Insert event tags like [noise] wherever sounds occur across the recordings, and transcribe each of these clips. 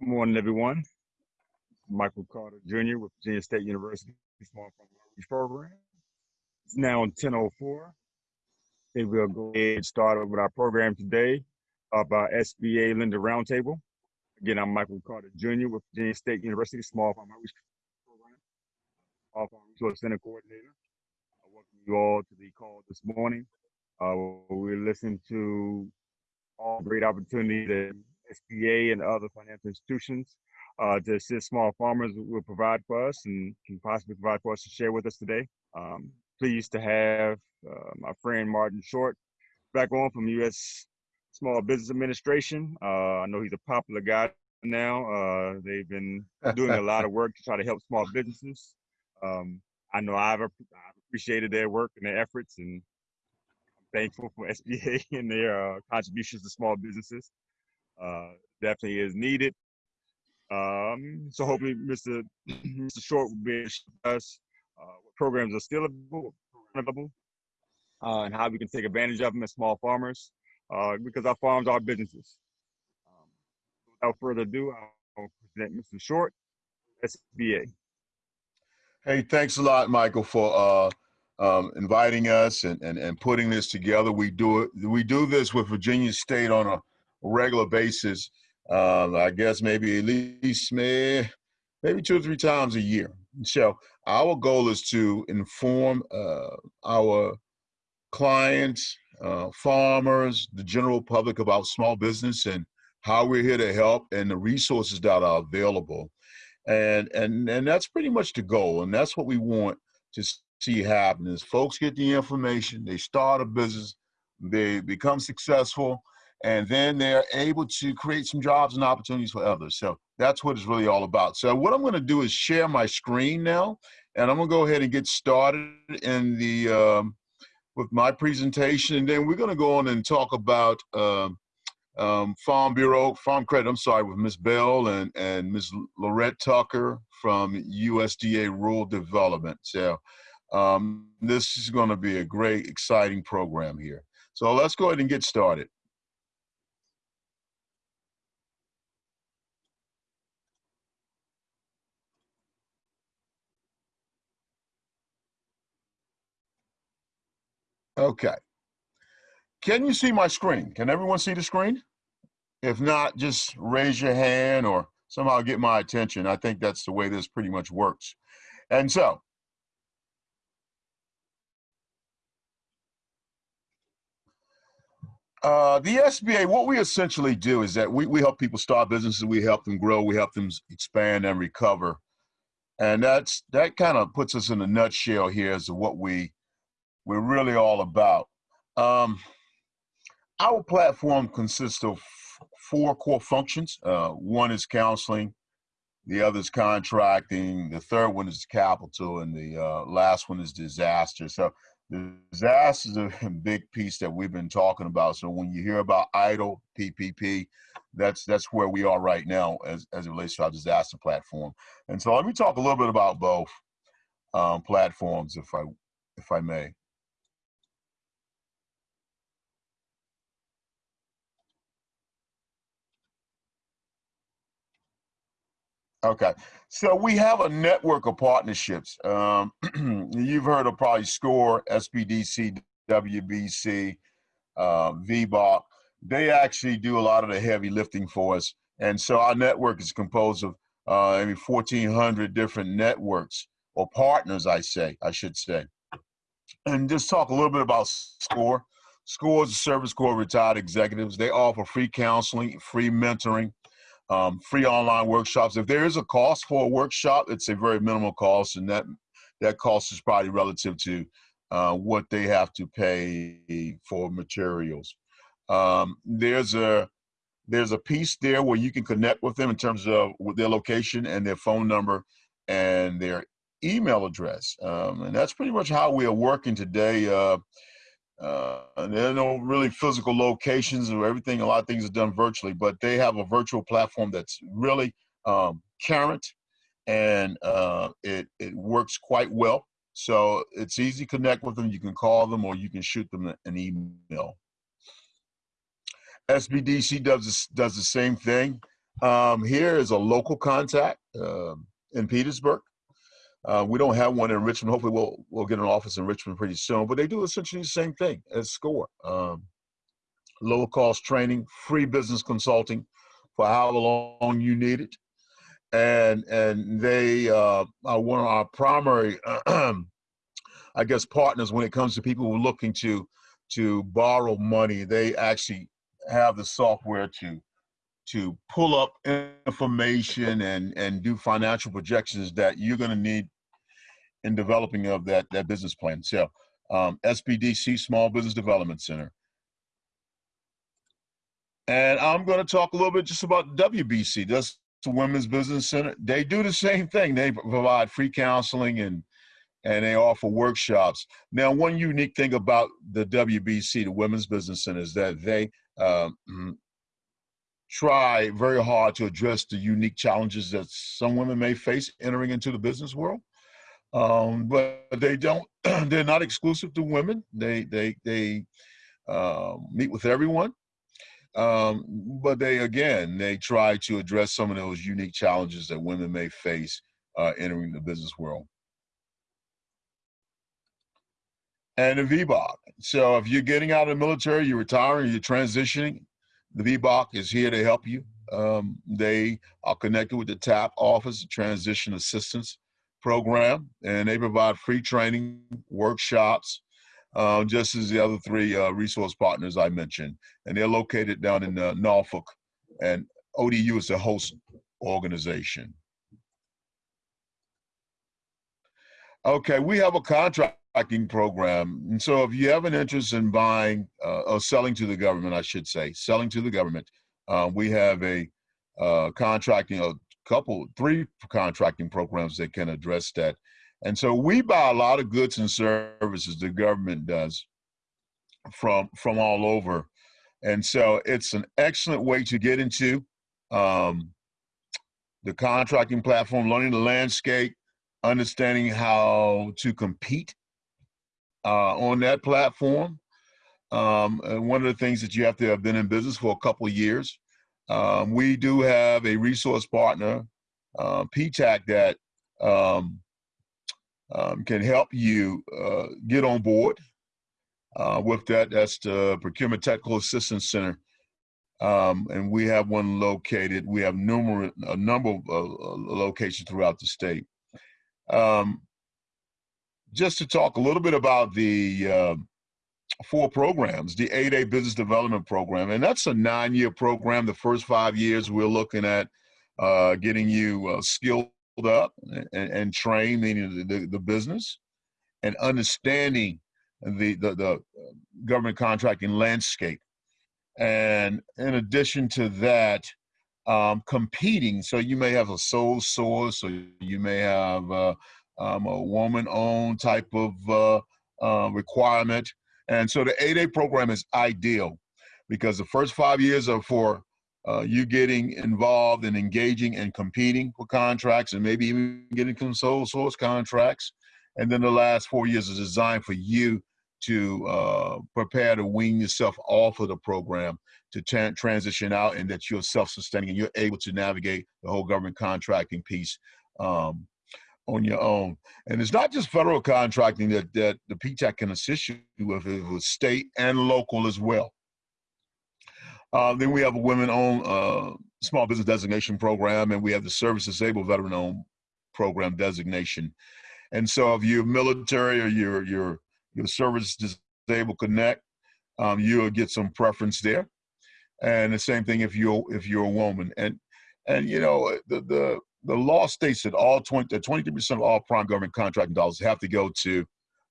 Good morning, everyone. Michael Carter Jr. with Virginia State University Small Farm Outreach Program. It's now 10.04. Okay, we'll go ahead and start with our program today of our SBA Lender Roundtable. Again, I'm Michael Carter Jr. with Virginia State University Small Farm Outreach Program, Small Farm Resource Center Coordinator. I welcome you all to the call this morning. Uh, we're listening to all great opportunities that SBA and other financial institutions uh, to assist small farmers will provide for us and can possibly provide for us to share with us today. Um, pleased to have uh, my friend Martin Short back on from U.S. Small Business Administration. Uh, I know he's a popular guy now. Uh, they've been doing a lot of work to try to help small businesses. Um, I know I've, I've, appreciated their work and their efforts, and I'm thankful for SBA [laughs] and their uh, contributions to small businesses. Uh, definitely is needed. Um, so hopefully Mr. [clears throat] Mr. Short will be show us uh, what programs are still available uh, and how we can take advantage of them as small farmers uh, because our farms are businesses. Um, without further ado, I'll present Mr. Short, SBA. Hey, thanks a lot, Michael, for uh, um, inviting us and, and, and putting this together. We do it. We do this with Virginia State on a regular basis. Um, I guess maybe at least maybe, maybe two or three times a year. So our goal is to inform uh, our clients, uh, farmers, the general public about small business and how we're here to help and the resources that are available. And, and, and that's pretty much the goal. And that's what we want to see happen is folks get the information, they start a business, they become successful, and then they're able to create some jobs and opportunities for others. So that's what it's really all about. So what I'm going to do is share my screen now, and I'm going to go ahead and get started in the um, with my presentation, and then we're going to go on and talk about um, um, Farm Bureau, Farm Credit. I'm sorry, with Ms. Bell and and Ms. Laurette Tucker from USDA Rural Development. So um, this is going to be a great, exciting program here. So let's go ahead and get started. Okay. Can you see my screen? Can everyone see the screen? If not, just raise your hand or somehow get my attention. I think that's the way this pretty much works. And so, uh, the SBA, what we essentially do is that we, we help people start businesses, we help them grow, we help them expand and recover. And that's that kind of puts us in a nutshell here as to what we we're really all about. Um, our platform consists of four core functions. Uh, one is counseling, the other is contracting, the third one is capital, and the uh, last one is disaster. So disaster is a big piece that we've been talking about. So when you hear about EIDL PPP, that's that's where we are right now as, as it relates to our disaster platform. And so let me talk a little bit about both um, platforms, if I if I may. Okay, so we have a network of partnerships. Um, [clears throat] you've heard of probably SCORE, SBDC, WBC, uh, VBOC. They actually do a lot of the heavy lifting for us. And so our network is composed of uh, maybe 1,400 different networks or partners, I say, I should say. And just talk a little bit about SCORE. SCORE is a Service Corps retired executives. They offer free counseling, free mentoring, um, free online workshops. If there is a cost for a workshop, it's a very minimal cost, and that that cost is probably relative to uh, what they have to pay for materials. Um, there's a there's a piece there where you can connect with them in terms of their location and their phone number and their email address, um, and that's pretty much how we are working today. Uh, uh, there are no really physical locations or everything. A lot of things are done virtually, but they have a virtual platform that's really um, current and uh, it, it works quite well. So it's easy to connect with them. You can call them or you can shoot them an email. SBDC does, does the same thing. Um, here is a local contact um, in Petersburg. Uh, we don't have one in Richmond. Hopefully, we'll we'll get an office in Richmond pretty soon. But they do essentially the same thing as SCORE. Um, low cost training, free business consulting for however long you need it, and and they uh, are one of our primary, [clears throat] I guess, partners when it comes to people who are looking to to borrow money. They actually have the software to to pull up information and and do financial projections that you're going to need in developing of that that business plan. So um, SBDC Small Business Development Center. And I'm going to talk a little bit just about WBC. That's the Women's Business Center. They do the same thing. They provide free counseling and and they offer workshops. Now, one unique thing about the WBC, the Women's Business Center, is that they um, try very hard to address the unique challenges that some women may face entering into the business world. Um, but they don't. [clears throat] they're not exclusive to women. They they they uh, meet with everyone. Um, but they again they try to address some of those unique challenges that women may face uh, entering the business world. And the VBOC. So if you're getting out of the military, you're retiring, you're transitioning, the VBOC is here to help you. Um, they are connected with the TAP Office Transition Assistance Program, and they provide free training, workshops, uh, just as the other three uh, resource partners I mentioned. And they're located down in uh, Norfolk, and ODU is the host organization. Okay, we have a contract contracting program. And so if you have an interest in buying uh, or selling to the government, I should say, selling to the government, uh, we have a uh, contracting, a couple, three contracting programs that can address that. And so we buy a lot of goods and services the government does from from all over. And so it's an excellent way to get into um, the contracting platform, learning the landscape, understanding how to compete uh, on that platform. Um, one of the things that you have to have been in business for a couple of years. Um, we do have a resource partner, uh, PTAC, that um, um, can help you uh, get on board uh, with that. That's the Procurement Technical Assistance Center. Um, and we have one located. We have numerous, a number of uh, locations throughout the state. Um, just to talk a little bit about the uh, four programs, the 8A Business Development Program, and that's a nine-year program. The first five years, we're looking at uh, getting you uh, skilled up and, and trained, the, the, business, and understanding the, the, the government contracting landscape. And in addition to that, um, competing. So you may have a sole source, or you may have uh, um, a woman-owned type of uh, uh, requirement. And so the 8A program is ideal because the first five years are for uh, you getting involved and engaging and competing for contracts and maybe even getting some sole source contracts. And then the last four years is designed for you to uh, prepare to wean yourself off of the program to transition out and that you're self-sustaining and you're able to navigate the whole government contracting piece um, on your own. And it's not just federal contracting that, that the PTAC can assist you with, it was state and local as well. Uh, then we have a women-owned uh, small business designation program, and we have the service disabled veteran-owned program designation. And so if you're military or you're, you're, you're service disabled connect, um, you'll get some preference there. And the same thing if you're if you're a woman. And and you know the the the law states that all 20, 23% of all prime government contracting dollars have to go to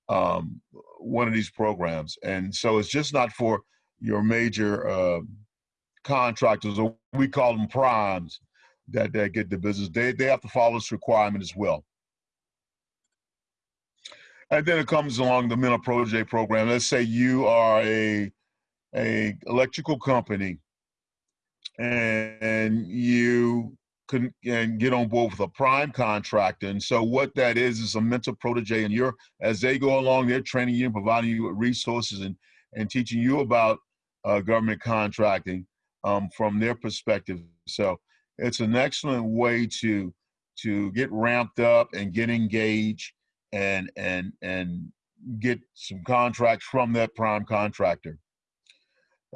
um, one of these programs. And so it's just not for your major uh, contractors, or we call them primes, that, that get the business. They, they have to follow this requirement as well. And then it comes along the mentor protege program. Let's say you are a, a electrical company and you can and get on board with a prime contractor. And so what that is is a mentor protege, and you're as they go along, they're training you and providing you with resources and and teaching you about uh, government contracting um, from their perspective. So it's an excellent way to to get ramped up and get engaged and and and get some contracts from that prime contractor.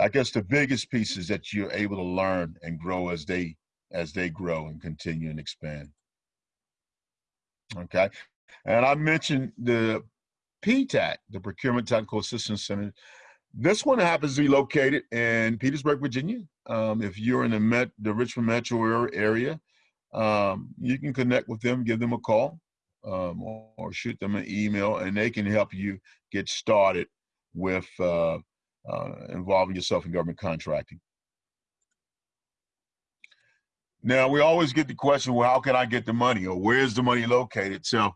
I guess the biggest piece is that you're able to learn and grow as they as they grow and continue and expand. Okay, and I mentioned the PTAC, the Procurement Technical Assistance Center. This one happens to be located in Petersburg, Virginia. Um, if you're in the, Met, the Richmond metro area, um, you can connect with them, give them a call, um, or, or, shoot them an email, and they can help you get started with uh, uh, involving yourself in government contracting. Now, we always get the question, well, how can I get the money or where's the money located? So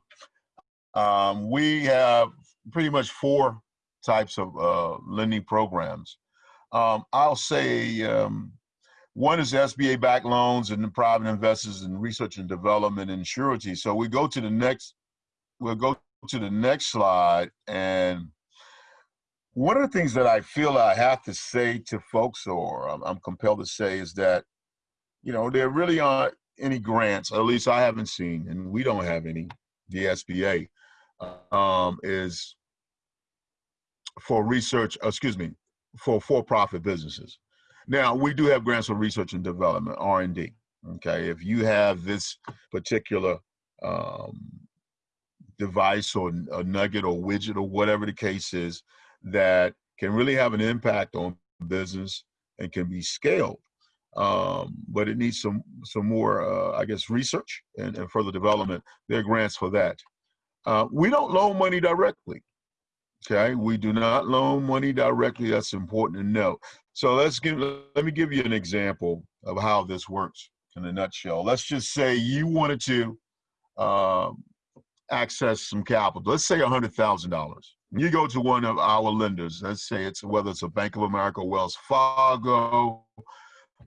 um, we have pretty much four types of uh, lending programs. Um, I'll say um, one is SBA backed loans and the private investors in research and development and surety. So we go to the next, we'll go to the next slide. And one of the things that I feel I have to say to folks, or I'm, I'm compelled to say, is that, you know, there really aren't any grants, at least I haven't seen, and we don't have any, the SBA, um, is for research, excuse me, for for-profit businesses. Now, we do have grants for research and development, R&D. Okay, if you have this particular um, device or a nugget or widget or whatever the case is that can really have an impact on business and can be scaled. Um, but it needs some some more, uh, I guess, research and, and, further development. There are grants for that. Uh, we don't loan money directly. Okay, we do not loan money directly. That's important to know. So let's give. Let me give you an example of how this works in a nutshell. Let's just say you wanted to um, access some capital. Let's say hundred thousand dollars. You go to one of our lenders. Let's say it's whether it's a Bank of America, Wells Fargo,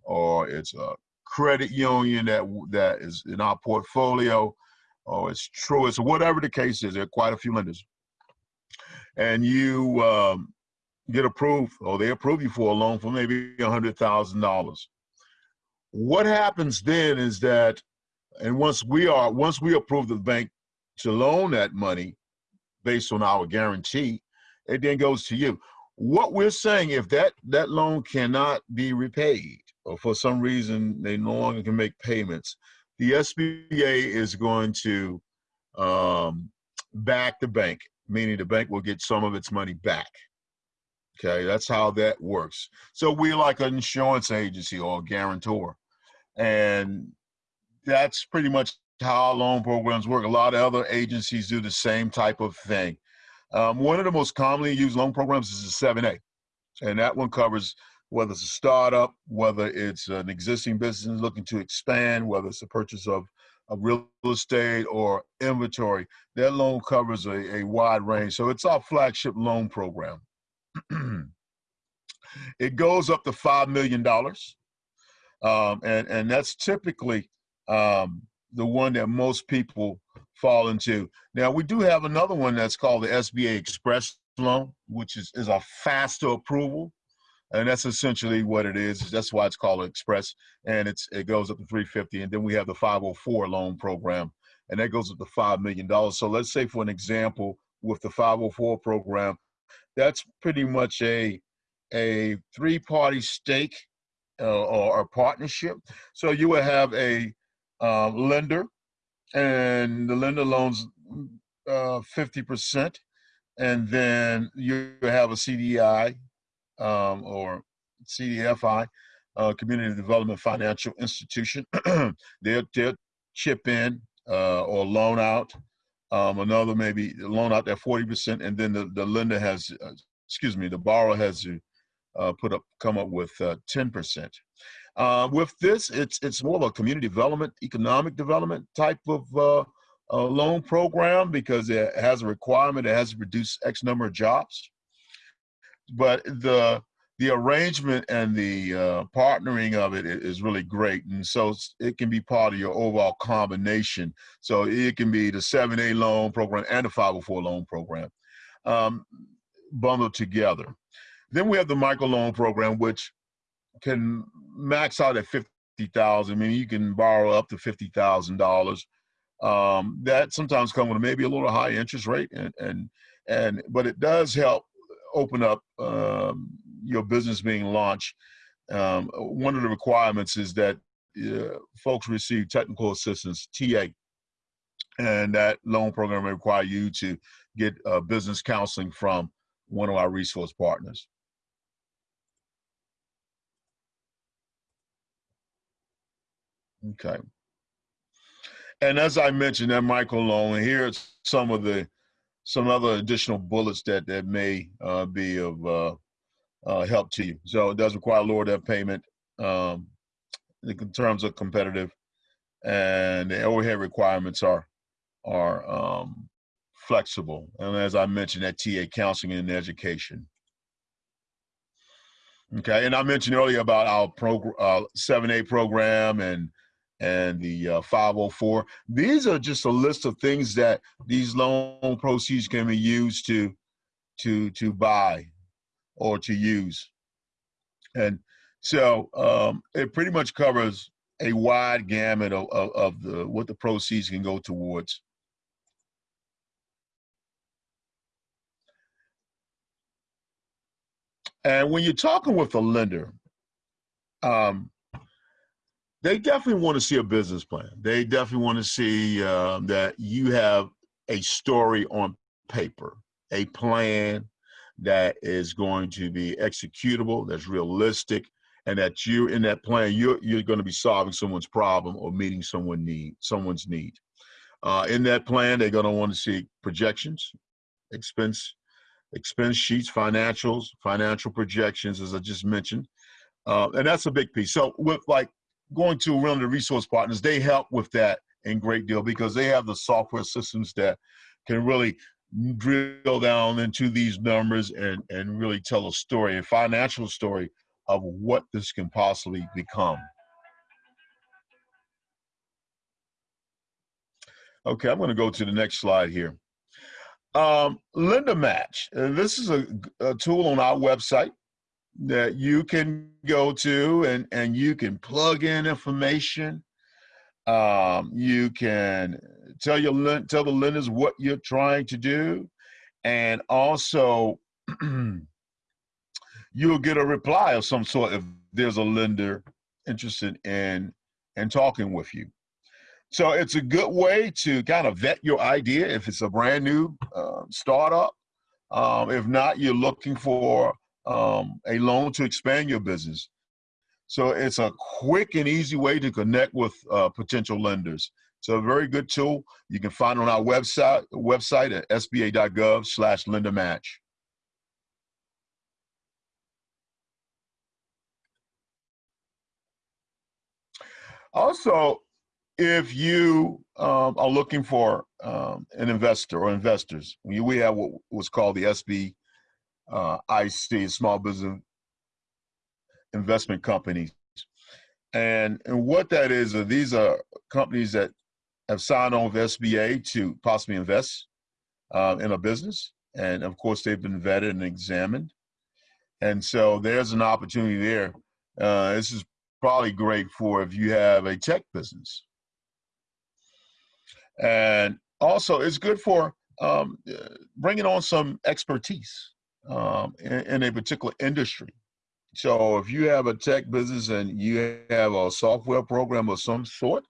or it's a credit union that that is in our portfolio, or it's Truist, or whatever the case is. There are quite a few lenders and you um, get approved or they approve you for a loan for maybe a hundred thousand dollars what happens then is that and once we are once we approve the bank to loan that money based on our guarantee it then goes to you what we're saying if that that loan cannot be repaid for some reason they no longer can make payments the sba is going to um, back the bank meaning the bank will get some of its money back. Okay, that's how that works. So we're like an insurance agency or a guarantor. And that's pretty much how loan programs work. A lot of other agencies do the same type of thing. Um, one of the most commonly used loan programs is the 7A. And that one covers whether it's a startup, whether it's an existing business looking to expand, whether it's a purchase of of real estate or inventory, that loan covers a, a wide range. So it's our flagship loan program. [clears throat] it goes up to $5 million. Um, and, and that's typically um, the one that most people fall into. Now, we do have another one that's called the SBA Express loan, which is, is a faster approval and that's essentially what it is. That's why it's called Express, and it's it goes up to 350, and then we have the 504 loan program, and that goes up to five million dollars. So let's say, for an example, with the 504 program, that's pretty much a a three-party stake uh, or a partnership. So you would have a uh, lender, and the lender loans uh, 50%, and then you have a CDI um, or CDFI, uh, Community Development Financial Institution. [clears throat] they'll, they'll chip in uh, or loan out. Um, another maybe loan out that 40%, and then the, the lender has, uh, excuse me, the borrower has to uh, put up, come up with 10%. Uh, uh, with this, it's it's more of a community development, economic development type of loan program because it has a requirement. It has to produce X number of jobs but the the arrangement and the uh, partnering of it is really great. And so it can be part of your overall combination. So it can be the 7A loan program and the 504 loan program um, bundled together. Then we have the micro loan program, which can max out at thousand. I mean, you can borrow up to fifty thousand dollars. Um, that sometimes comes with maybe a little high interest rate, and and and but it does help open up um, your business being launched. Um, one of the requirements is that uh, folks receive technical assistance (TA), and that loan program may require you to get uh, business counseling from one of our resource partners. Okay. And as I mentioned, that microloan, here's some of the some other additional bullets that that may uh, be of uh, uh, help to you. So it does require lower debt payment um, in terms of competitive, and the overhead requirements are are um, flexible. And as I mentioned, that TA counseling and education. Okay, and I mentioned earlier about our program, uh, 7A program and and the uh, 504. These are just a list of things that these loan proceeds can be used to to to buy or to use. And so um, it pretty much covers a wide gamut of, of, of the what the proceeds can go towards. And when you're talking with a lender, um, they definitely want to see a business plan. They definitely want to see uh, that you have a story on paper, a plan that is going to be executable, that's realistic, and that you in that plan you're you're going to be solving someone's problem or meeting someone need someone's need. Uh, in that plan, they're going to want to see projections, expense expense sheets, financials, financial projections, as I just mentioned. Uh, and that's a big piece. So with like going to the resource partners, they help with that in great deal because they have the software systems that can really drill down into these numbers and, and really tell a story, a financial story of what this can possibly become. Okay, I'm going to go to the next slide here. Um, Lender Match. This is a, a, tool on our website that you can go to and, and you can plug in information. Um, you can tell your tell the lenders what you're trying to do, and also [clears throat] you'll get a reply of some sort if there's a lender interested in in talking with you. So it's a good way to kind of vet your idea if it's a brand new uh, startup. Um, if not, you're looking for um, a loan to expand your business. So it's a quick and easy way to connect with uh, potential lenders. So a very good tool. You can find on our website website at sba.gov slash lender match. Also, if you um, are looking for um, an investor or investors, we, we have what was called the SB uh, IC, Small Business Investment Companies. And, and what that is, uh, these are companies that have signed on with SBA to possibly invest uh, in a business. And of course, they've been vetted and examined. And so there's an opportunity there. Uh, this is probably great for if you have a tech business and also it's good for um, bringing on some expertise um, in, in, a particular industry. So if you have a tech business and you have a software program of some sort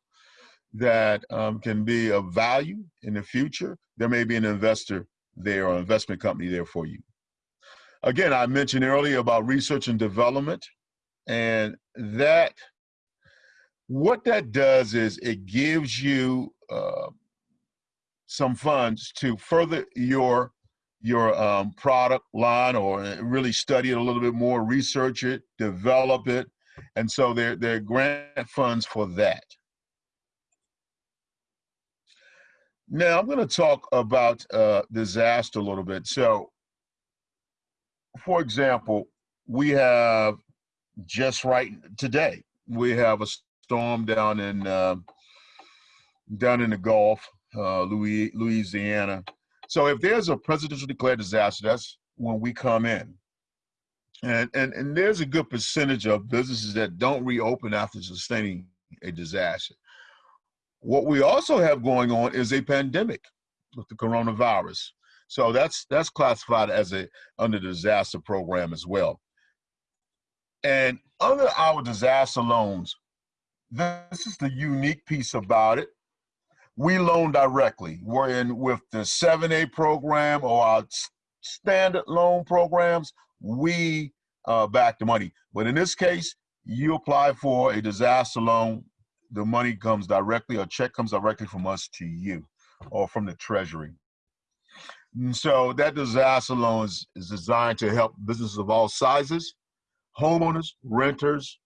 that um, can be of value in the future, there may be an investor there or investment company there for you. Again, I mentioned earlier about research and development, and that what that does is it gives you uh, some funds to further your your um, product line or uh, really study it a little bit more, research it, develop it. And so there, there are grant funds for that. Now I'm going to talk about uh, disaster a little bit. So, for example, we have just right today, we have a storm down in uh, down in the Gulf uh, Louis, Louisiana. So if there's a presidential declared disaster, that's when we come in. And, and, and there's a good percentage of businesses that don't reopen after sustaining a disaster. What we also have going on is a pandemic with the coronavirus. So that's that's classified as a under the disaster program as well. And under our disaster loans, this is the unique piece about it. We loan directly. We're in with the 7A program or our standard loan programs, we uh, back the money. But in this case, you apply for a disaster loan, the money comes directly, a check comes directly from us to you or from the treasury. And so that disaster loan is, is designed to help businesses of all sizes, homeowners, renters,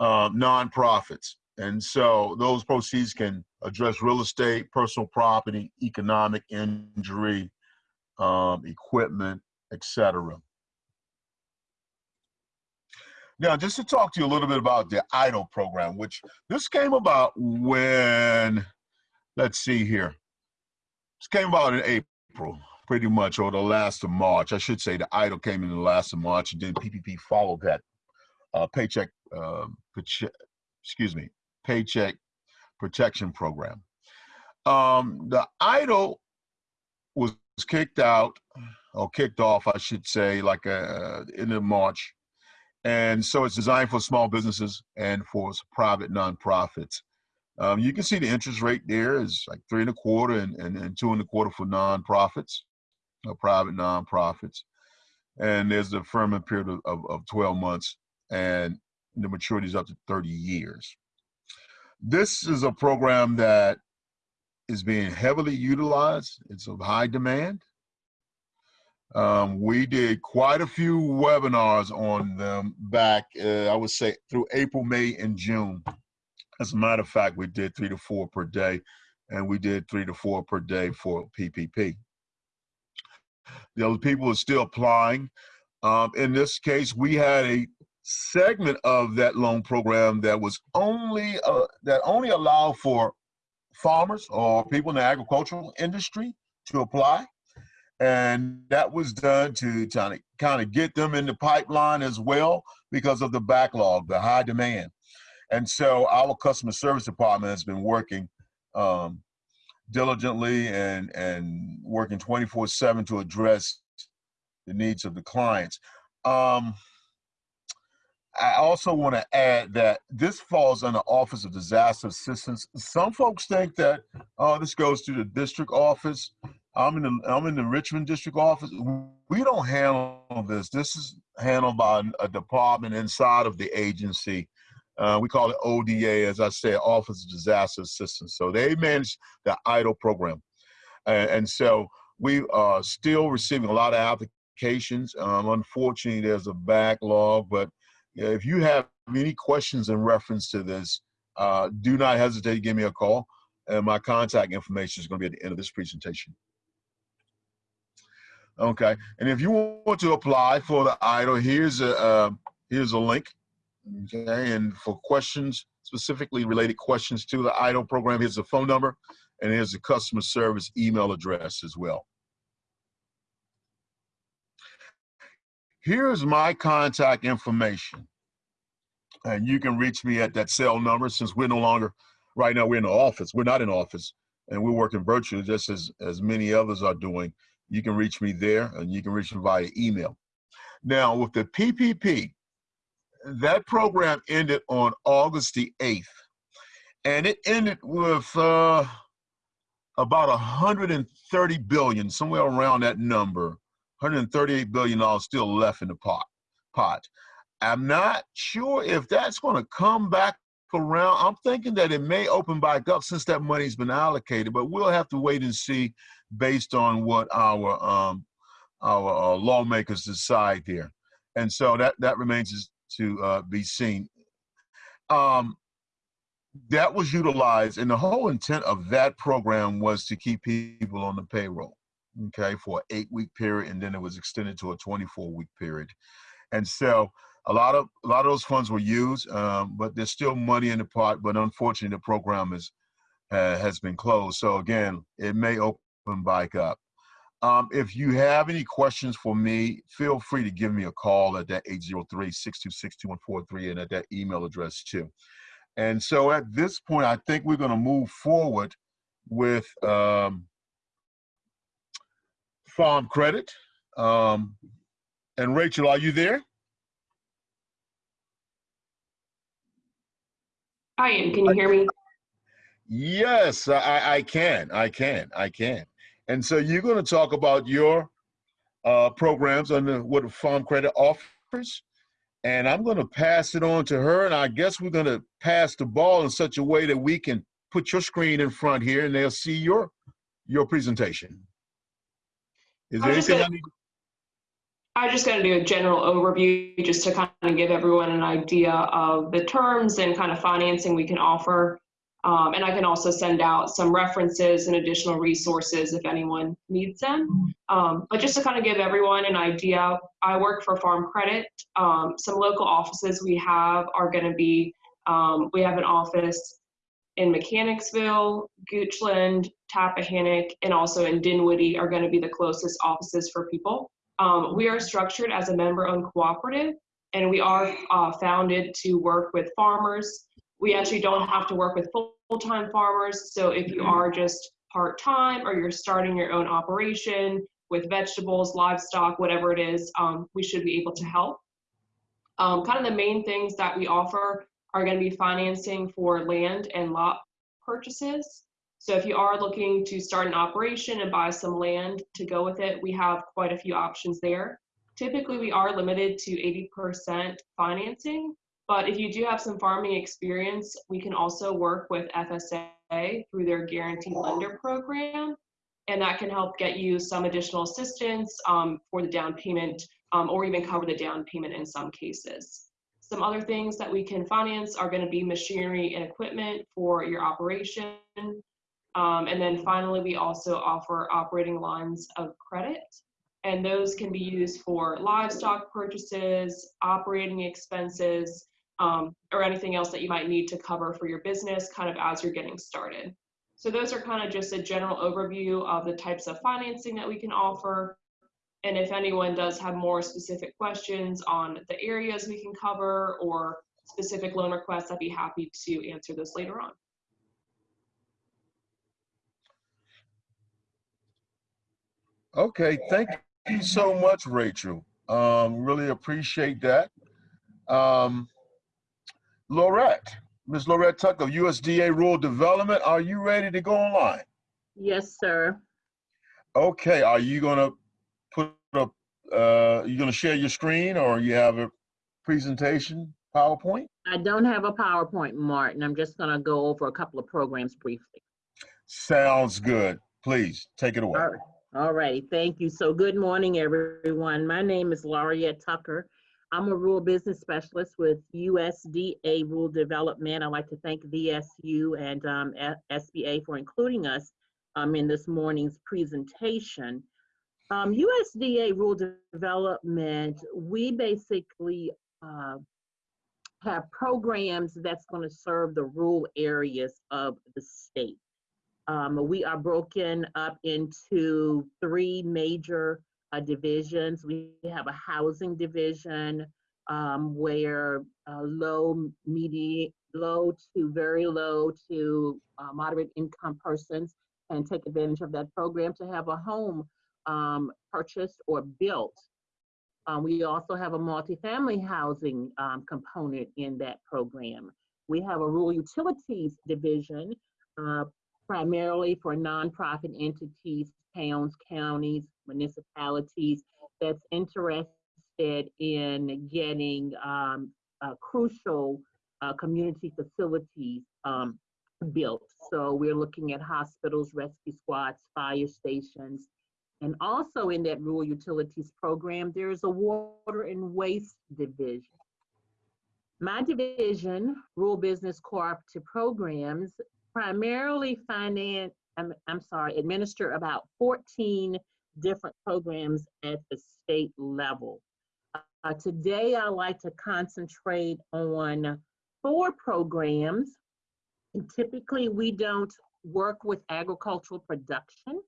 um, nonprofits. And so those proceeds can address real estate, personal property, economic injury, um, equipment, etc. Now, just to talk to you a little bit about the EIDL program, which this came about when, let's see here, this came about in April, pretty much, or the last of March. I should say the EIDL came in the last of March, and then PPP followed that. Uh, paycheck, uh, excuse me, paycheck protection program. Um, the EIDL was kicked out, or kicked off, I should say, like uh, in March and so it's designed for small businesses and for private nonprofits. Um, you can see the interest rate there is like three and a quarter and, and, and two and a quarter for nonprofits, or private nonprofits. And there's the deferment period of, of, of 12 months and the maturity is up to 30 years. This is a program that is being heavily utilized. It's of high demand. Um, we did quite a few webinars on them back, uh, I would say, through April, May, and June. As a matter of fact, we did three to four per day, and we did three to four per day for PPP. The other people are still applying. Um, in this case, we had a segment of that loan program that was only uh, that only allowed for farmers or people in the agricultural industry to apply and that was done to kind of, kind of get them in the pipeline as well because of the backlog, the high demand. And so our customer service department has been working um, diligently and, and working 24 seven to address the needs of the clients. Um, I also want to add that this falls under Office of Disaster Assistance. Some folks think that oh, this goes to the district office. I'm in the I'm in the Richmond district office. We don't handle this. This is handled by a department inside of the agency. Uh, we call it ODA, as I said, Office of Disaster Assistance. So they manage the EIDL program, and, and so we are still receiving a lot of applications. Um, unfortunately, there's a backlog, but if you have any questions in reference to this, uh, do not hesitate to give me a call. And my contact information is going to be at the end of this presentation. Okay, and if you want to apply for the EIDL, here's a uh, here's a link. Okay, and for questions specifically related questions to the EIDL program, here's the phone number, and here's the customer service email address as well. Here's my contact information, and you can reach me at that cell number. Since we're no longer right now, we're in the office. We're not in office, and we're working virtually, just as as many others are doing you can reach me there and you can reach me via email. Now, with the PPP, that program ended on August the 8th, and it ended with uh, about 130 billion, somewhere around that number, 138 billion dollars still left in the pot. Pot. I'm not sure if that's going to come back around. I'm thinking that it may open back up since that money's been allocated, but we'll have to wait and see based on what our um, our uh, lawmakers decide there. And so that that remains to uh, be seen. Um, that was utilized, and the whole intent of that program was to keep people on the payroll, okay, for an eight-week period, and then it was extended to a 24-week period. And so a lot of a lot of those funds were used, um, but there's still money in the pot. But unfortunately, the program is uh, has been closed. So again, it may open back up. Um, if you have any questions for me, feel free to give me a call at that 803-626-2143 and at that email address too. And so at this point, I think we're going to move forward with um, farm credit. Um, and Rachel, are you there? I am. Can you hear me? Yes, I, I can. I can. I can. And so you're going to talk about your uh, programs under what Farm Credit offers. And I'm going to pass it on to her. And I guess we're going to pass the ball in such a way that we can put your screen in front here and they'll see your your presentation. Is there I anything I gonna- need? I'm just going to do a general overview just to kind of give everyone an idea of the terms and kind of financing we can offer. Um, and I can also send out some references and additional resources if anyone needs them. Um, but just to kind of give everyone an idea, I work for Farm Credit. Um, some local offices we have are going to be, um, we have an office in Mechanicsville, Goochland, Tappahannock, and also in Dinwiddie are going to be the closest offices for people. Um, we are structured as a member-owned cooperative, and we are uh, founded to work with farmers. We actually don't have to work with full-time farmers, so if you are just part-time or you're starting your own operation with vegetables, livestock, whatever it is, um, we should be able to help. Um, kind of the main things that we offer are going to be financing for land and lot purchases. So if you are looking to start an operation and buy some land to go with it, we have quite a few options there. Typically, we are limited to 80% financing, but if you do have some farming experience, we can also work with FSA through their guaranteed lender program, and that can help get you some additional assistance um, for the down payment um, or even cover the down payment in some cases. Some other things that we can finance are going to be machinery and equipment for your operation. Um, and then finally, we also offer operating lines of credit. And those can be used for livestock purchases, operating expenses, um, or anything else that you might need to cover for your business kind of as you're getting started. So those are kind of just a general overview of the types of financing that we can offer. And if anyone does have more specific questions on the areas we can cover or specific loan requests, I'd be happy to answer those later on. Okay, thank you so much, Rachel. Um, really appreciate that. Um, Laurette, Ms. Laurette Tucker, USDA Rural Development, are you ready to go online? Yes, sir. Okay, are you gonna put up, uh, you gonna share your screen or you have a presentation, PowerPoint? I don't have a PowerPoint, Martin. I'm just gonna go over a couple of programs briefly. Sounds good. Please, take it away. All right. Thank you. So good morning, everyone. My name is Laurette Tucker. I'm a rural business specialist with USDA Rural Development. I'd like to thank VSU and um, SBA for including us um, in this morning's presentation. Um, USDA Rural Development, we basically uh, have programs that's going to serve the rural areas of the state. Um, we are broken up into three major uh, divisions. We have a housing division um, where uh, low, medium, low to very low to uh, moderate income persons can take advantage of that program to have a home um, purchased or built. Um, we also have a multifamily housing um, component in that program. We have a rural utilities division uh, primarily for nonprofit entities, towns, counties, municipalities that's interested in getting um, uh, crucial uh, community facilities um, built. So we're looking at hospitals, rescue squads, fire stations. And also in that rural utilities program, there's a water and waste division. My division, Rural Business Cooperative Programs, primarily finance, I'm, I'm sorry, administer about 14 different programs at the state level. Uh, today, I like to concentrate on four programs. And typically, we don't work with agricultural production.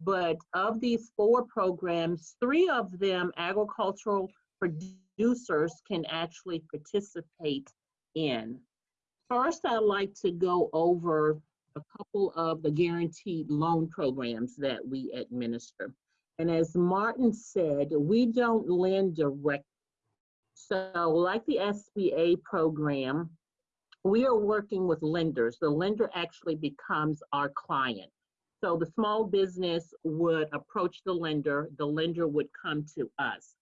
But of these four programs, three of them agricultural producers can actually participate in. First, I'd like to go over a couple of the guaranteed loan programs that we administer. And as Martin said, we don't lend direct. So like the SBA program, we are working with lenders. The lender actually becomes our client. So the small business would approach the lender, the lender would come to us.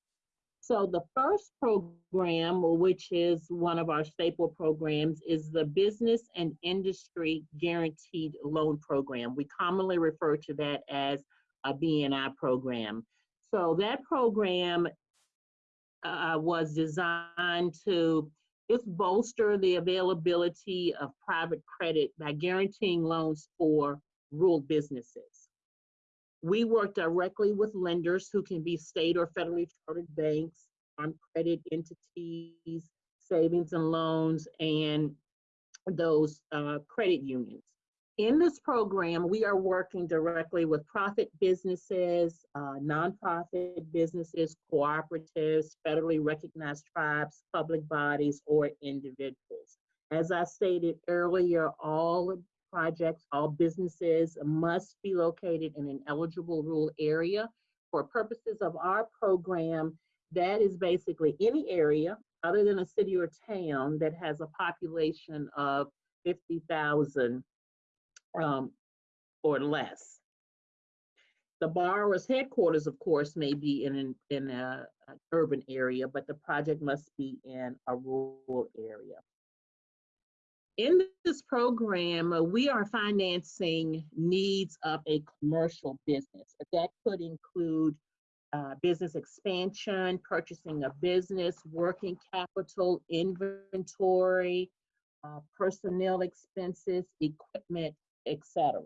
So the first program, which is one of our staple programs, is the Business and Industry Guaranteed Loan Program. We commonly refer to that as a BNI program. So that program uh, was designed to just bolster the availability of private credit by guaranteeing loans for rural businesses. We work directly with lenders who can be state or federally chartered banks, farm credit entities, savings and loans, and those uh, credit unions. In this program, we are working directly with profit businesses, uh, nonprofit businesses, cooperatives, federally recognized tribes, public bodies, or individuals. As I stated earlier, all projects, all businesses must be located in an eligible rural area. For purposes of our program, that is basically any area other than a city or town that has a population of 50,000 um, or less. The borrower's headquarters, of course, may be in an, in a, an urban area, but the project must be in a rural area. In this program, uh, we are financing needs of a commercial business. That could include uh, business expansion, purchasing a business, working capital, inventory, uh, personnel expenses, equipment, etc.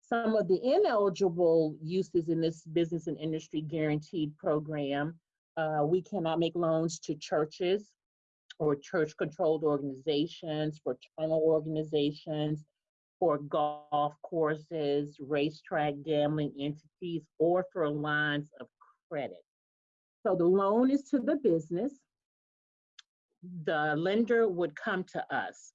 Some of the ineligible uses in this business and industry guaranteed program, uh, we cannot make loans to churches, or church controlled organizations, fraternal organizations, for golf courses, racetrack gambling entities, or for lines of credit. So the loan is to the business. The lender would come to us.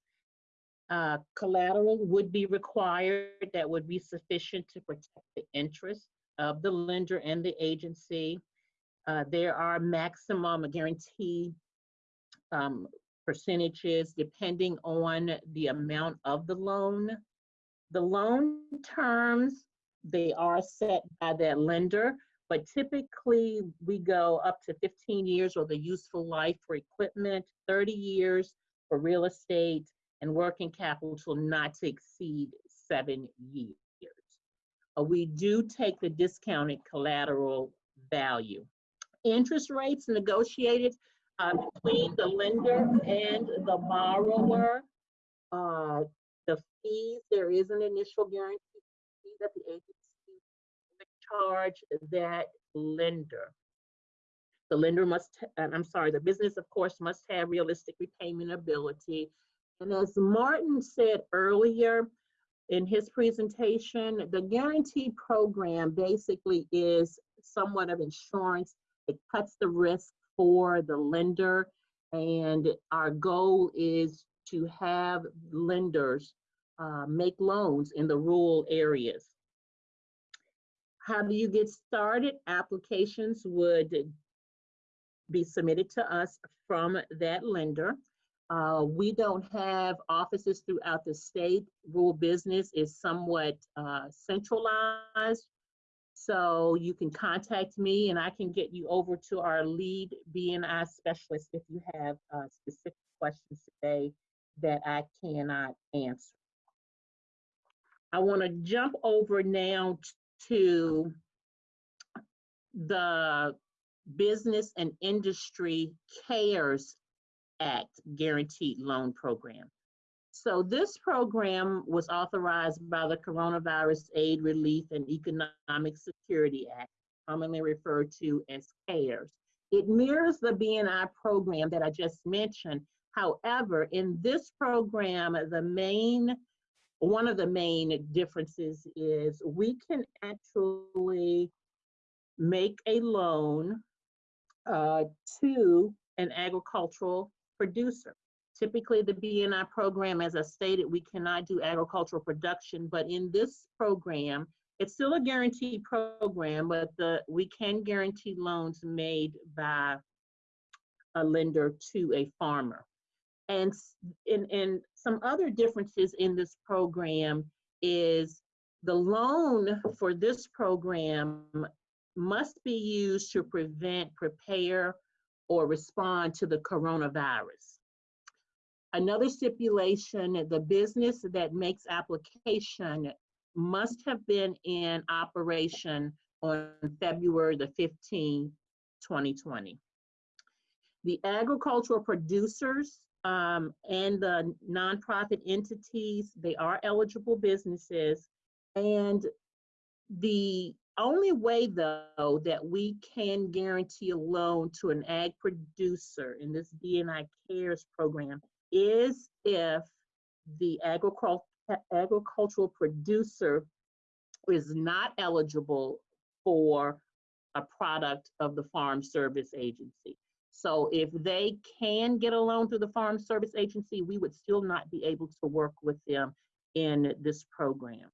Uh, collateral would be required that would be sufficient to protect the interest of the lender and the agency. Uh, there are maximum guarantee um, percentages depending on the amount of the loan. The loan terms, they are set by that lender, but typically we go up to 15 years or the useful life for equipment, 30 years for real estate, and working capital not to exceed seven years. Uh, we do take the discounted collateral value. Interest rates negotiated uh, between the lender and the borrower. Uh, the fees, there is an initial guarantee that the agency would charge that lender. The lender must, I'm sorry, the business, of course, must have realistic repayment ability. And as Martin said earlier in his presentation, the guarantee program basically is somewhat of insurance. It cuts the risk for the lender. And our goal is to have lenders uh, make loans in the rural areas. How do you get started? Applications would be submitted to us from that lender. Uh, we don't have offices throughout the state. Rural business is somewhat uh, centralized. So you can contact me and I can get you over to our lead BNI specialist if you have uh, specific questions today that I cannot answer. I want to jump over now to the Business and Industry CARES Act Guaranteed Loan Program. So this program was authorized by the Coronavirus Aid, Relief, and Economic Security Act, commonly referred to as CARES. It mirrors the BNI program that I just mentioned. However, in this program, the main one of the main differences is we can actually make a loan uh, to an agricultural producer. Typically, the BNI program, as I stated, we cannot do agricultural production, but in this program, it's still a guaranteed program, but the we can guarantee loans made by a lender to a farmer. And, and, and some other differences in this program is the loan for this program must be used to prevent, prepare, or respond to the coronavirus. Another stipulation, the business that makes application must have been in operation on February the 15th, 2020. The agricultural producers um, and the nonprofit entities, they are eligible businesses. And the only way, though, that we can guarantee a loan to an ag producer in this BNI CARES program is if the agricul agricultural producer is not eligible for a product of the Farm Service Agency. So if they can get a loan through the Farm Service Agency, we would still not be able to work with them in this program.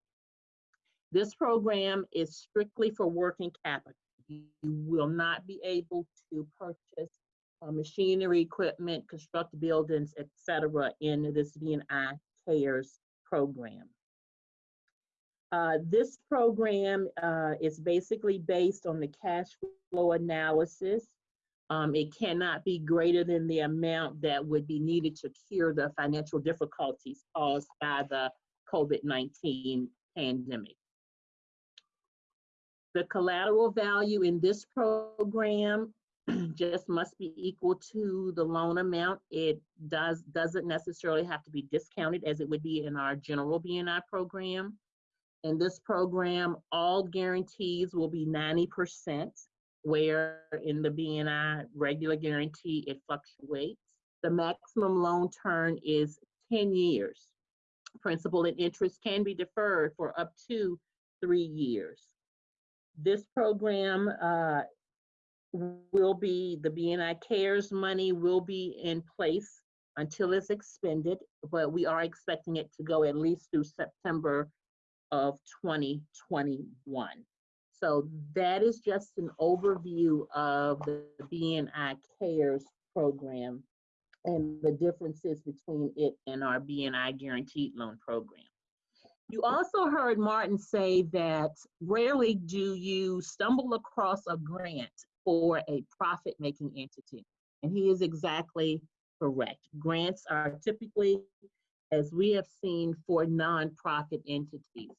This program is strictly for working capital. You will not be able to purchase uh, machinery, equipment, construct buildings, etc. in this BNI CARES program. Uh, this program uh, is basically based on the cash flow analysis. Um, it cannot be greater than the amount that would be needed to cure the financial difficulties caused by the COVID-19 pandemic. The collateral value in this program [clears throat] just must be equal to the loan amount. It does, doesn't necessarily have to be discounted as it would be in our general BNI program. In this program, all guarantees will be 90%, where in the BNI regular guarantee, it fluctuates. The maximum loan term is 10 years. Principal and interest can be deferred for up to three years. This program uh, will be, the BNI CARES money will be in place until it's expended, but we are expecting it to go at least through September of 2021. So that is just an overview of the BNI CARES program and the differences between it and our BNI guaranteed loan program. You also heard Martin say that rarely do you stumble across a grant for a profit making entity. And he is exactly correct. Grants are typically, as we have seen, for nonprofit entities.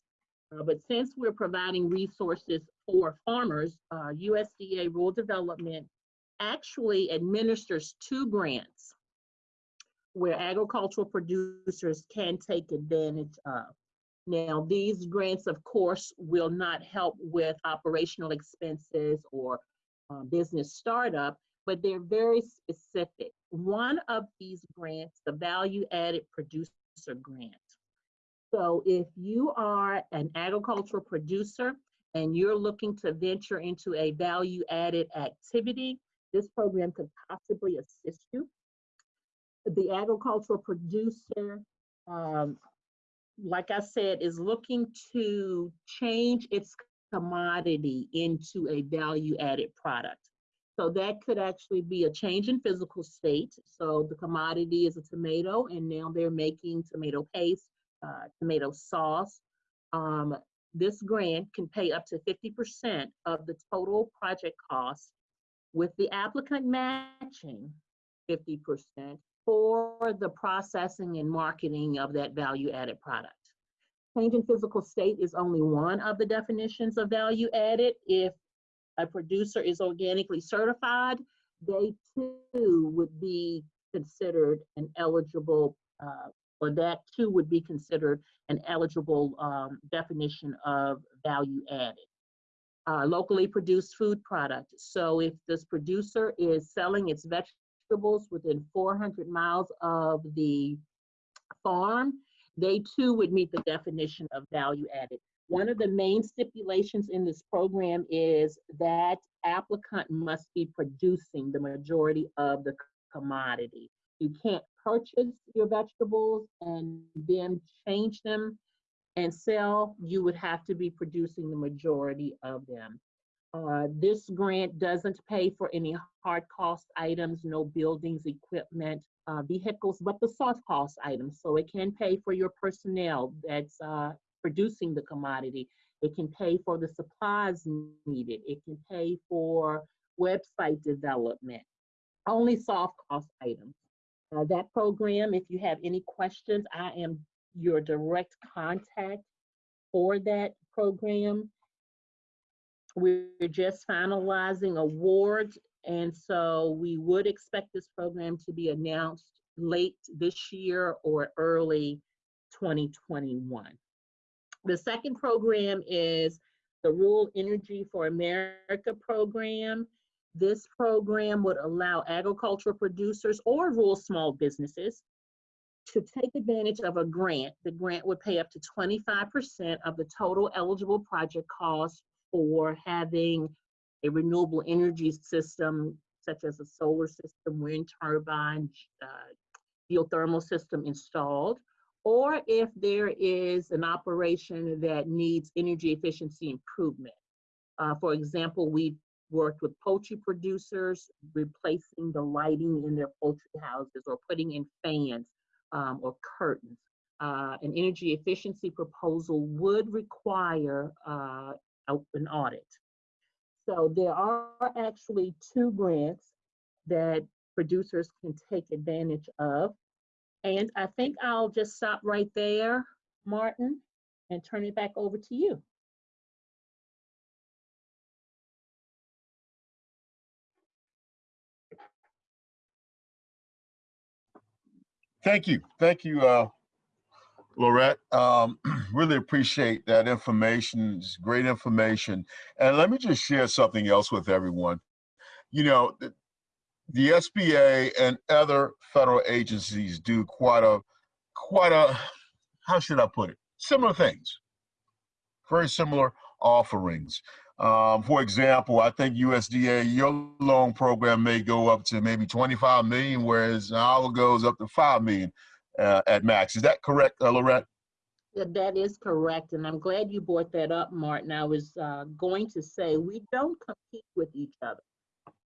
Uh, but since we're providing resources for farmers, uh, USDA Rural Development actually administers two grants where agricultural producers can take advantage of. Now, these grants, of course, will not help with operational expenses or uh, business startup, but they're very specific. One of these grants, the Value Added Producer Grant. So if you are an agricultural producer and you're looking to venture into a value added activity, this program could possibly assist you. The agricultural producer um, like I said, is looking to change its commodity into a value added product. So that could actually be a change in physical state. So the commodity is a tomato, and now they're making tomato paste, uh, tomato sauce. Um, this grant can pay up to 50% of the total project cost, with the applicant matching 50% for the processing and marketing of that value added product. Change in physical state is only one of the definitions of value added. If a producer is organically certified, they too would be considered an eligible, uh, or that too would be considered an eligible um, definition of value added. Uh, locally produced food product. So if this producer is selling its vegetables within 400 miles of the farm, they too would meet the definition of value added. One of the main stipulations in this program is that applicant must be producing the majority of the commodity. You can't purchase your vegetables and then change them and sell. You would have to be producing the majority of them. Uh, this grant doesn't pay for any hard cost items, no buildings, equipment, uh, vehicles, but the soft cost items. So it can pay for your personnel that's uh, producing the commodity. It can pay for the supplies needed. It can pay for website development, only soft cost items. Uh, that program, if you have any questions, I am your direct contact for that program. We're just finalizing awards, and so we would expect this program to be announced late this year or early 2021. The second program is the Rural Energy for America program. This program would allow agricultural producers or rural small businesses to take advantage of a grant. The grant would pay up to 25% of the total eligible project cost for having a renewable energy system, such as a solar system, wind turbine, uh, geothermal system installed, or if there is an operation that needs energy efficiency improvement. Uh, for example, we've worked with poultry producers, replacing the lighting in their poultry houses or putting in fans um, or curtains. Uh, an energy efficiency proposal would require uh, an audit. So there are actually two grants that producers can take advantage of. And I think I'll just stop right there, Martin, and turn it back over to you. Thank you. Thank you, uh, Laurette. Um, [clears throat] really appreciate that information. It's great information. And let me just share something else with everyone. You know, the, the SBA and other federal agencies do quite a, quite a, how should I put it? Similar things. Very similar offerings. Um, for example, I think USDA, your loan program may go up to maybe 25 million, whereas our goes up to 5 million uh, at max. Is that correct, uh, Laurette? Yeah, that is correct. And I'm glad you brought that up, Martin. I was uh, going to say we don't compete with each other.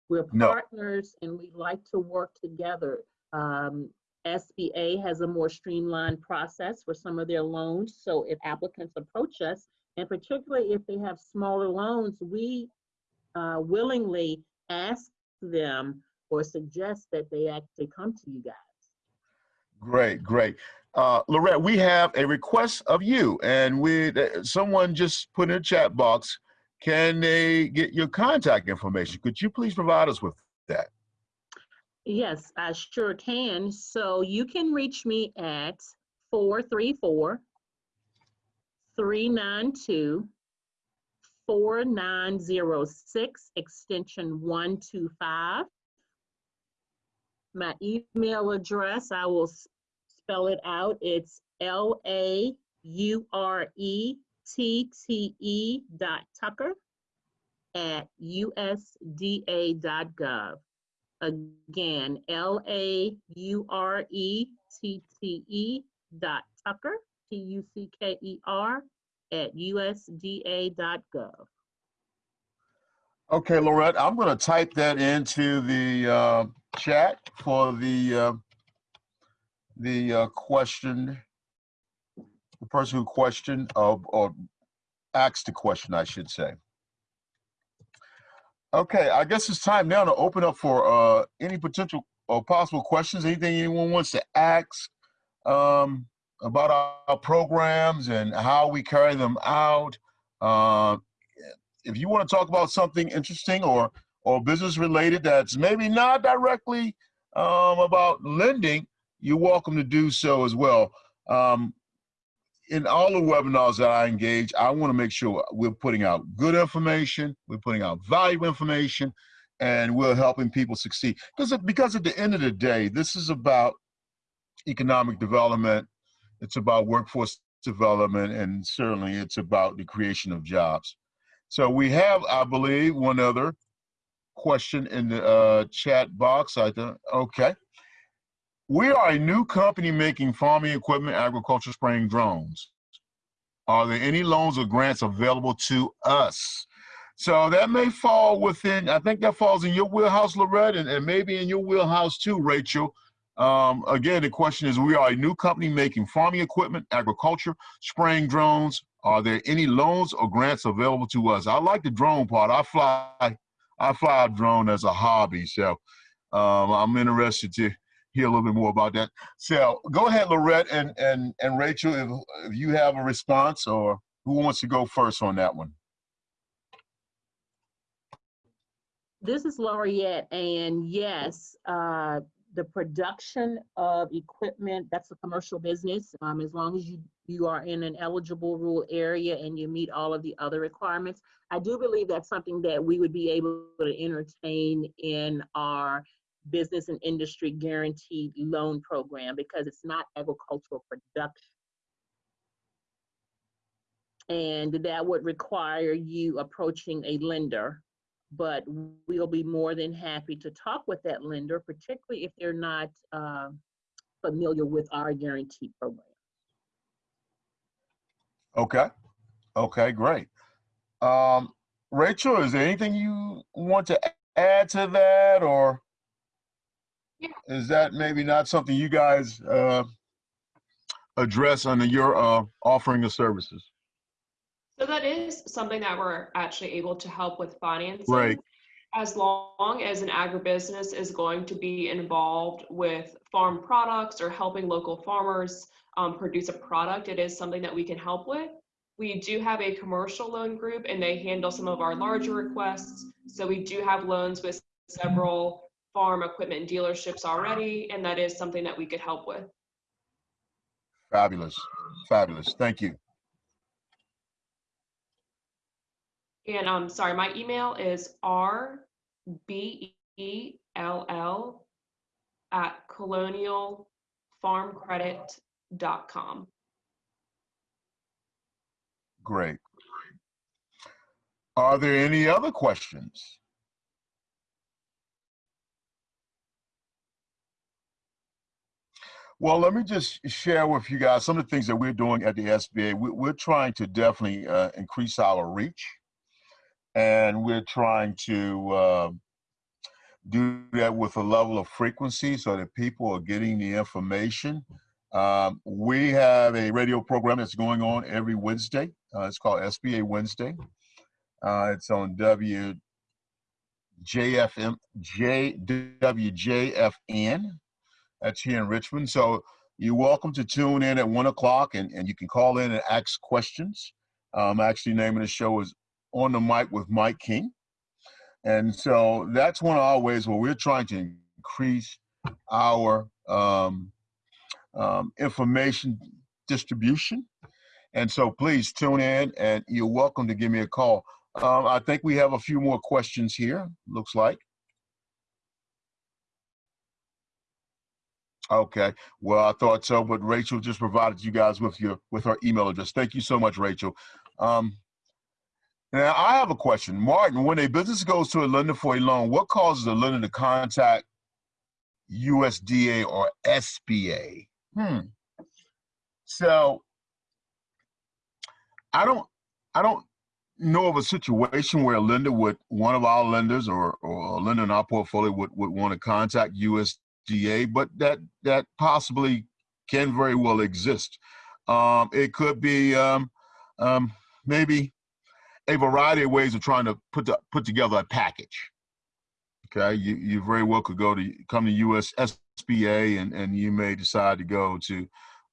We're No. partners and we like to work together. Um, SBA has a more streamlined process for some of their loans. So if applicants approach us, and particularly if they have smaller loans, we uh, willingly ask them or suggest that they actually come to you guys. Great, great. Uh, Laurette, we have a request of you, and we uh, someone just put in a chat box. Can they get your contact information? Could you please provide us with that? Yes, I sure can. So you can reach me at 434 392 4906, extension 125. My email address, I will spell it out. It's L A U R E T T E dot Tucker at USDA dot gov. Again, L A U R E T T E dot Tucker, T U C K E R, at USDA dot gov. Okay, Laurette, I'm going to type that into the uh, chat for the uh, the uh, question, the person who questioned uh, or asked the question, I should say. Okay, I guess it's time now to open up for uh, any potential or possible questions. Anything anyone wants to ask um, about our, our programs and how we carry them out. Uh, if you want to talk about something interesting or or business related that's maybe not directly um, about lending, you're welcome to do so as well. Um, in all the webinars that I engage, I want to make sure we're putting out good information, we're putting out valuable information, and we're helping people succeed. Because because at the end of the day, this is about economic development. it's about workforce development, and certainly it's about the creation of jobs. So we have, I believe, one other question in the uh, chat box. I think, okay. We are a new company making farming equipment, agriculture spraying drones. Are there any loans or grants available to us? So that may fall within, I think that falls in your wheelhouse, Laurette, and, and maybe in your wheelhouse too, Rachel. Um, again, the question is, we are a new company making farming equipment, agriculture, spraying drones. Are there any loans or grants available to us? I like the drone part. I fly, I fly a drone as a hobby. So um, I'm interested to hear a little bit more about that. So go ahead, Laurette and, and, and Rachel, if, if you have a response or who wants to go first on that one? This is Laurette, and yes, uh, the production of equipment, that's a commercial business. Um, as long as you, you are in an eligible rural area and you meet all of the other requirements. I do believe that's something that we would be able to entertain in our business and industry guaranteed loan program because it's not agricultural production. And that would require you approaching a lender but we'll be more than happy to talk with that lender, particularly if they're not uh, familiar with our guarantee program. Okay. Okay, great. Um, Rachel, is there anything you want to add to that or Yeah. is that maybe not something you guys uh, address under your uh, offering of services? So that is something that we're actually able to help with financing. Right. As long as an agribusiness is going to be involved with farm products or helping local farmers um, produce a product, it is something that we can help with. We do have a commercial loan group and they handle some of our larger requests. So we do have loans with several farm equipment dealerships already, and that is something that we could help with. Fabulous. Fabulous. Thank you. And I'm um, sorry, my email is r b e l l at colonialfarmcredit.com. Great. Are there any other questions? Well, let me just share with you guys some of the things that we're doing at the SBA. We, we're trying to definitely uh, increase our reach, and we're trying to uh, do that with a level of frequency so that people are getting the information. Um, we have a radio program that's going on every Wednesday. Uh, it's called SBA Wednesday. Uh, it's on W JFM J WJFN. That's here in Richmond. So you're welcome to tune in at one o'clock, and, and you can call in and ask questions. Um, actually, naming the show is on the mic with Mike King, and so that's one of our ways where we're trying to increase our um, um, information distribution. And so please tune in and you're welcome to give me a call. Um, I think we have a few more questions here, looks like. Okay, well, I thought so, but Rachel just provided you guys with your with her email address. Thank you so much, Rachel. Um, now, I have a question. Martin, when a business goes to a lender for a loan, what causes a lender to contact USDA or SBA? Hmm. So I don't I don't know of a situation where a lender would one of our lenders or, or a lender in our portfolio would, would want to contact USDA, but that that possibly can very well exist. Um, it could be um, um, maybe a variety of ways of trying to put the, put together a package. Okay, you, you very well could go to come to US SBA and, and you may decide to go to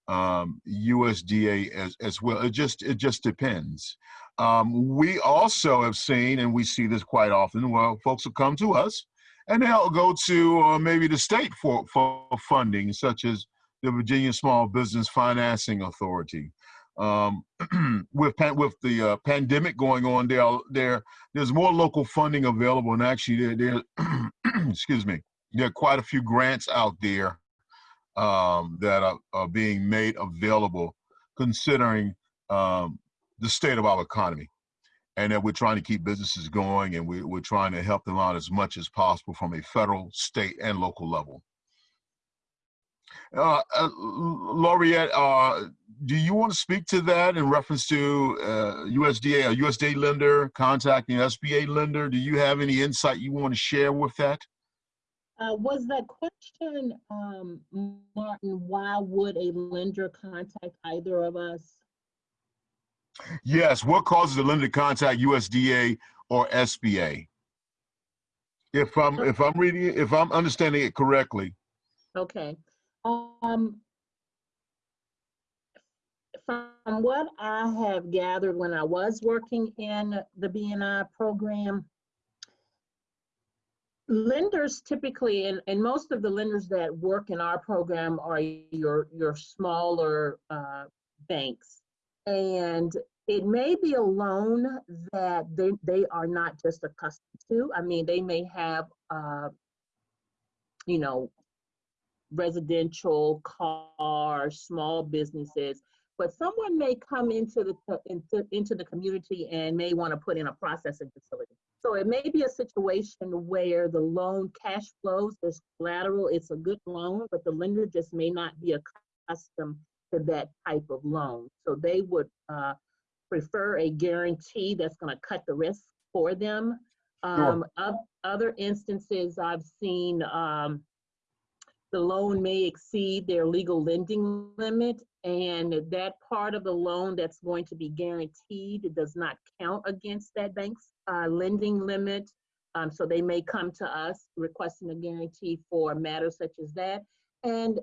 um, USDA as, as well. It just it just depends. Um, we also have seen, and we see this quite often. Well, folks will come to us, and they'll go to uh, maybe the state for for funding, such as the Virginia Small Business Financing Authority. Um, [clears throat] with with the uh, pandemic going on, there there there's more local funding available, and actually there there [clears throat] excuse me, there are quite a few grants out there um, that are, are being made available considering um, the state of our economy and that we're trying to keep businesses going and we, we're trying to help them out as much as possible from a federal, state, and local level. Uh, uh, Laurette, uh, do you want to speak to that in reference to uh, USDA, a USDA lender contacting SBA lender? Do you have any insight you want to share with that? Uh, was that question, um, Martin, why would a lender contact either of us? Yes, what causes a to contact USDA or SBA? If I'm if I'm reading it, if I'm understanding it correctly. Okay. Um, from what I have gathered when I was working in the BNI program, lenders typically, and, and most of the lenders that work in our program are your, your smaller uh, banks. And it may be a loan that they, they are not just accustomed to. I mean, they may have, uh, you know, residential, car, small businesses, but someone may come into the into, into the community and may want to put in a processing facility. So it may be a situation where the loan cash flows, there's collateral, it's a good loan, but the lender just may not be accustomed to that type of loan. So they would uh, prefer a guarantee that's going to cut the risk for them. Um, of, other instances I've seen, um, the loan may exceed their legal lending limit and that part of the loan that's going to be guaranteed does not count against that bank's uh, lending limit. Um, so they may come to us requesting a guarantee for matters such as that. And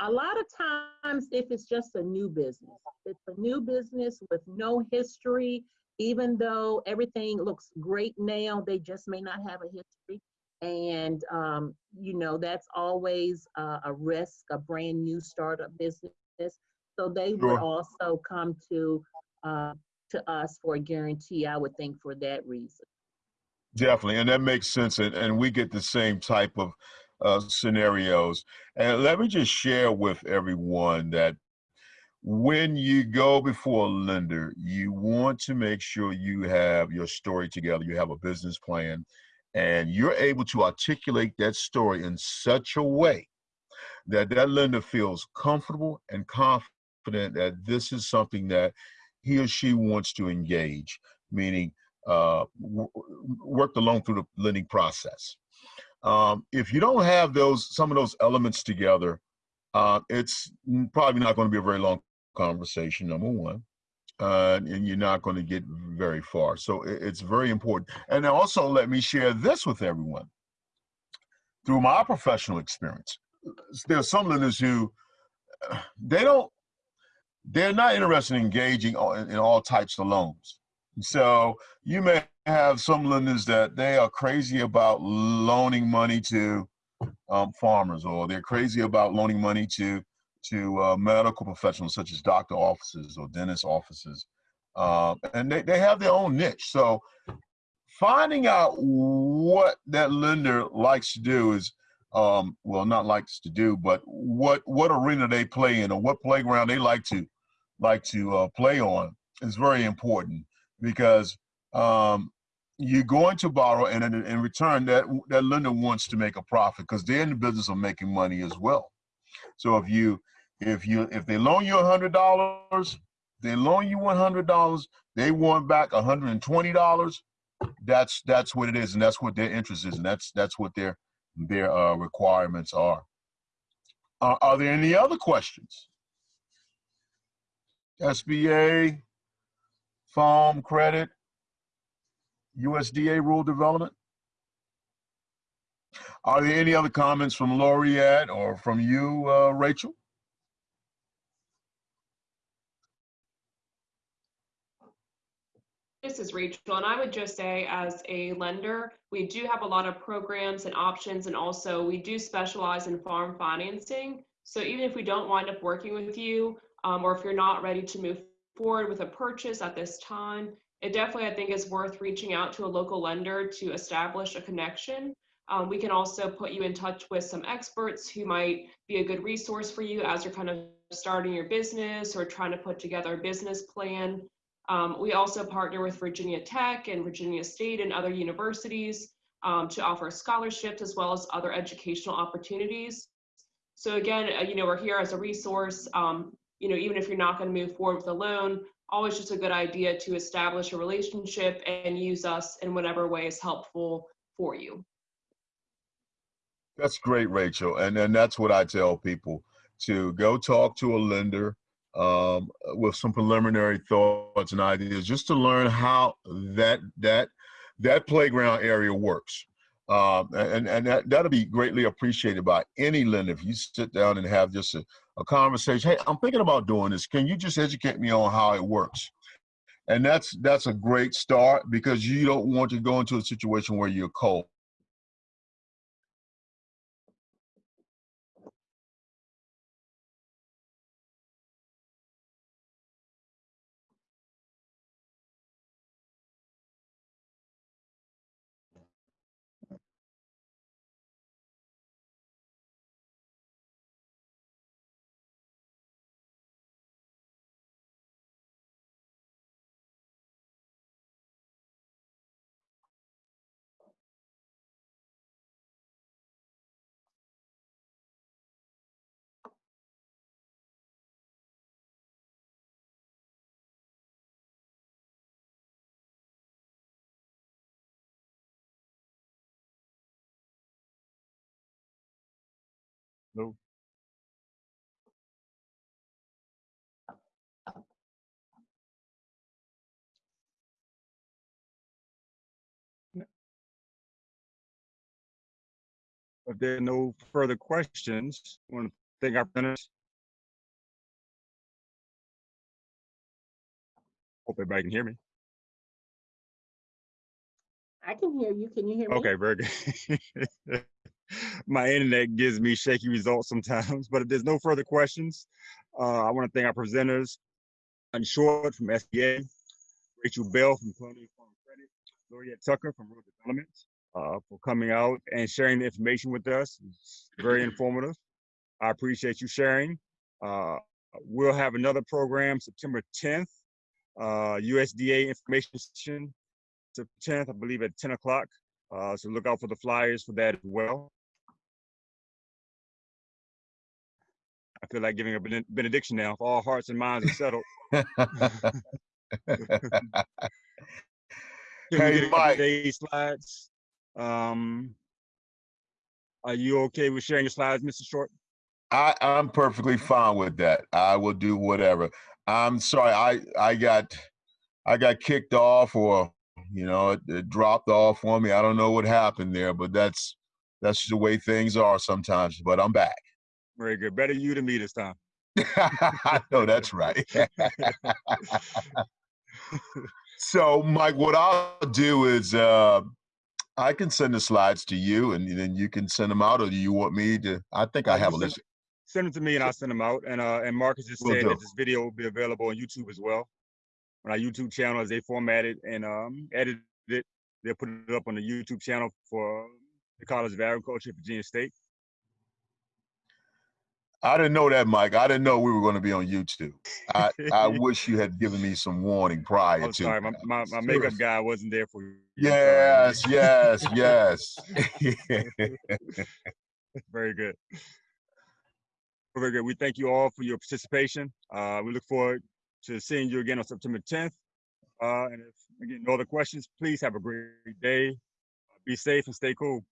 a lot of times, if it's just a new business, it's a new business with no history, even though everything looks great now, they just may not have a history. And, um, you know, that's always uh, a risk, a brand new startup business. So they Sure. would also come to, uh, to us for a guarantee, I would think, for that reason. Definitely, and that makes sense, and, and we get the same type of uh, scenarios. And let me just share with everyone that when you go before a lender, you want to make sure you have your story together, you have a business plan, and you're able to articulate that story in such a way that that lender feels comfortable and confident that this is something that he or she wants to engage, meaning uh, work the loan through the lending process. Um, if you don't have those some of those elements together, uh, it's probably not going to be a very long conversation. Number one, uh, and you're not going to get very far. So it- it's very important. And also, let me share this with everyone. Through my professional experience, there are some lenders who uh, they don't they're not interested in engaging in, in all types of loans. So you may have some lenders that they are crazy about loaning money to um, farmers, or they're crazy about loaning money to to uh, medical professionals such as doctor offices or dentist offices, uh, and they, they have their own niche. So finding out what that lender likes to do is um, well not likes to do but what what arena they play in or what playground they like to like to uh, play on is very important because um, you're going to borrow and in, in return that that lender wants to make a profit because they're in the business of making money as well. So if you if you if they loan you a hundred dollars they loan you one hundred dollars they want back a hundred and twenty dollars that's that's what it is and that's what their interest is and that's that's what their their uh, requirements are. Uh, are there any other questions? Sba farm credit USDA Rural Development. Are there any other comments from Laurette or from you, uh, Rachel? This is Rachel, and I would just say as a lender, we do have a lot of programs and options, and also we do specialize in farm financing. So even if we don't wind up working with you, um, or if you're not ready to move forward with a purchase at this time, it definitely, I think, is worth reaching out to a local lender to establish a connection. Um, we can also put you in touch with some experts who might be a good resource for you as you're kind of starting your business or trying to put together a business plan. Um, we also partner with Virginia Tech and Virginia State and other universities um, to offer scholarships as well as other educational opportunities. So again, uh, you know, we're here as a resource. Um, you know, even if you're not going to move forward with a loan, always just a good idea to establish a relationship and use us in whatever way is helpful for you. That's great, Rachel. And and that's what I tell people to go talk to a lender um, with some preliminary thoughts and ideas, just to learn how that that that playground area works. Um, and and that, that'll be greatly appreciated by any lender. If you sit down and have just a, a conversation, hey, I'm thinking about doing this. Can you just educate me on how it works? And that's that's a great start because you don't want to go into a situation where you're cold. No. If there are no further questions, I want to thank our presenters. Hope everybody can hear me. I can hear you. Can you hear me? Okay, very good. [laughs] My internet gives me shaky results sometimes, [laughs] but if there's no further questions, uh, I want to thank our presenters, and Short from SBA, Rachel Bell from Colonial Farm Credit, Laurette Tucker from Rural Development, uh, for coming out and sharing the information with us. It's very informative. I appreciate you sharing. Uh, we'll have another program September 10th, uh, USDA information session, September 10th, I believe at 10 o'clock. Uh, so look out for the flyers for that as well. I feel like giving a benediction now. If all hearts and minds are settled. [laughs] Hey, Mike. slides? Um, are you okay with sharing your slides, Mr. Short? I, I'm perfectly fine with that. I will do whatever. I'm sorry, I, I got I got kicked off or you know, it, it dropped off on me. I don't know what happened there, but that's that's the way things are sometimes. But I'm back. Very good. Better you than me this time. [laughs] no, that's right. [laughs] [laughs] so, Mike, what I'll do is uh, I can send the slides to you, and then you can send them out, or do you want me to? I think I Uh, have a list. send- them to me and I'll send them out. And uh, and Marcus just Will said do. that this video will be available on YouTube as well. On our YouTube channel, as they format it and um, edit it, they'll put it up on the YouTube channel for the College of Agriculture at Virginia State. I didn't know that, Mike. I didn't know we were going to be on YouTube. I, I [laughs] wish you had given me some warning prior I'm to. sorry, my, my, my makeup guy wasn't there for you. Yes, yes, [laughs] yes. [laughs] Very good. Very good. We thank you all for your participation. Uh, we look forward to seeing you again on September 10th. Uh, and if again no other questions, please have a great day. Be safe and stay cool.